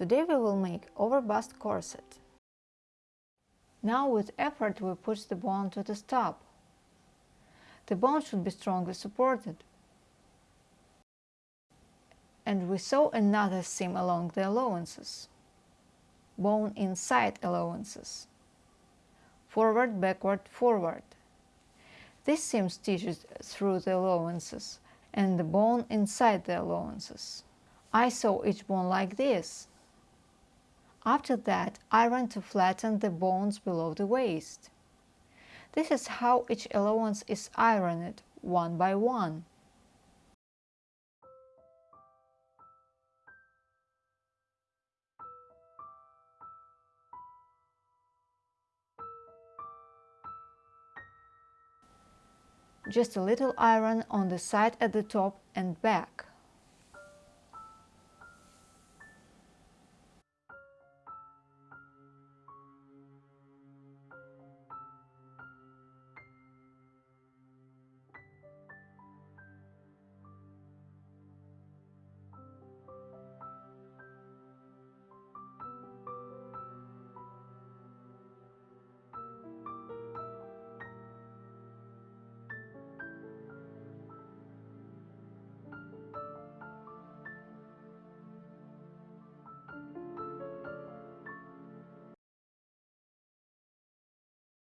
Today we will make overbust corset. Now with effort we push the bone to the stop. The bone should be strongly supported. And we sew another seam along the allowances. Bone inside allowances. Forward, backward, forward. This seam stitches through the allowances and the bone inside the allowances. I sew each bone like this. After that, iron to flatten the bones below the waist. This is how each allowance is ironed, one by one. Just a little iron on the side at the top and back.